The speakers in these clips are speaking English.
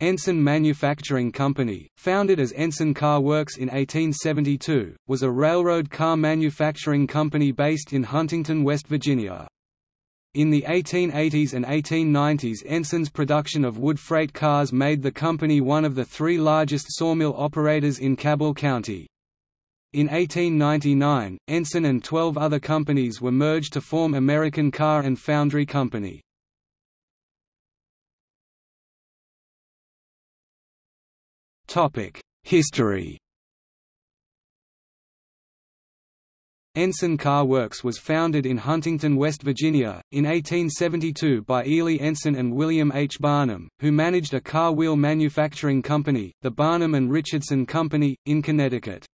Ensign Manufacturing Company, founded as Ensign Car Works in 1872, was a railroad car manufacturing company based in Huntington, West Virginia. In the 1880s and 1890s Ensign's production of wood freight cars made the company one of the three largest sawmill operators in Cabell County. In 1899, Ensign and 12 other companies were merged to form American Car and Foundry Company. History Ensign Car Works was founded in Huntington, West Virginia, in 1872 by Ely Ensign and William H. Barnum, who managed a car wheel manufacturing company, the Barnum and Richardson Company, in Connecticut.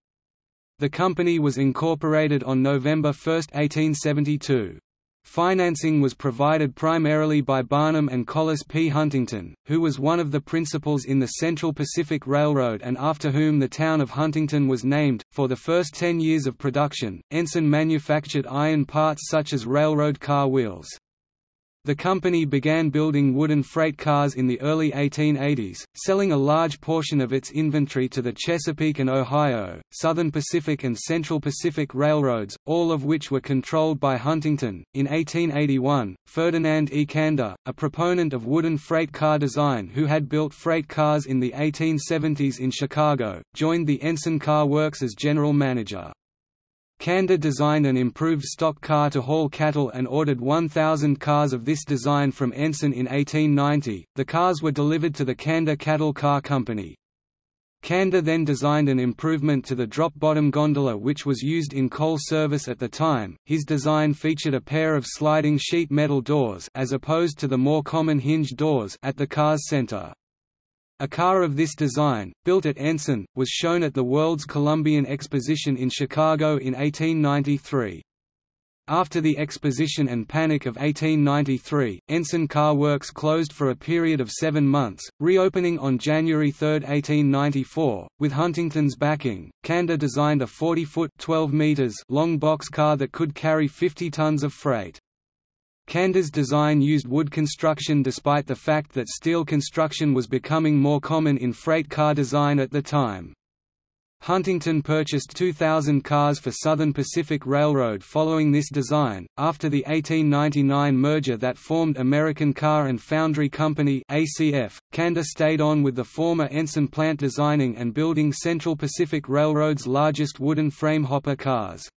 The company was incorporated on November 1, 1872. Financing was provided primarily by Barnum and Collis P. Huntington, who was one of the principals in the Central Pacific Railroad and after whom the town of Huntington was named. For the first ten years of production, Ensign manufactured iron parts such as railroad car wheels. The company began building wooden freight cars in the early 1880s, selling a large portion of its inventory to the Chesapeake and Ohio, Southern Pacific and Central Pacific Railroads, all of which were controlled by Huntington. In 1881, Ferdinand E. Canda, a proponent of wooden freight car design who had built freight cars in the 1870s in Chicago, joined the Ensign Car Works as general manager. Canda designed an improved stock car to haul cattle and ordered 1,000 cars of this design from Ensign in 1890. The cars were delivered to the Canda Cattle Car Company. Canda then designed an improvement to the drop-bottom gondola which was used in coal service at the time. His design featured a pair of sliding sheet metal doors as opposed to the more common hinge doors at the car's center. A car of this design, built at Ensign, was shown at the World's Columbian Exposition in Chicago in 1893. After the Exposition and Panic of 1893, Ensign Car Works closed for a period of seven months, reopening on January 3, 1894. With Huntington's backing, Canda designed a 40-foot (12 meters) long box car that could carry 50 tons of freight. Canda's design used wood construction despite the fact that steel construction was becoming more common in freight car design at the time. Huntington purchased 2,000 cars for Southern Pacific Railroad following this design. After the 1899 merger that formed American Car and Foundry Company (ACF), Canda stayed on with the former Ensign plant designing and building Central Pacific Railroad's largest wooden frame hopper cars.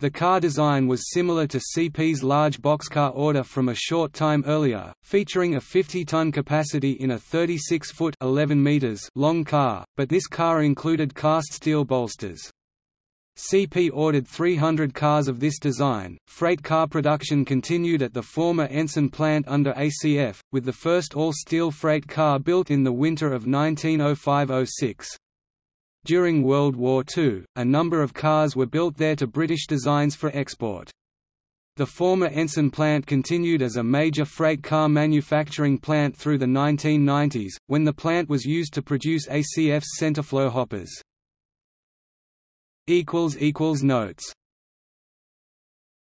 The car design was similar to CP's large boxcar order from a short time earlier, featuring a 50-ton capacity in a 36-foot long car, but this car included cast steel bolsters. CP ordered 300 cars of this design. Freight car production continued at the former Ensign plant under ACF, with the first all-steel freight car built in the winter of 1905–06. During World War II, a number of cars were built there to British designs for export. The former Ensign plant continued as a major freight car manufacturing plant through the 1990s, when the plant was used to produce ACF's Centerflow hoppers. Notes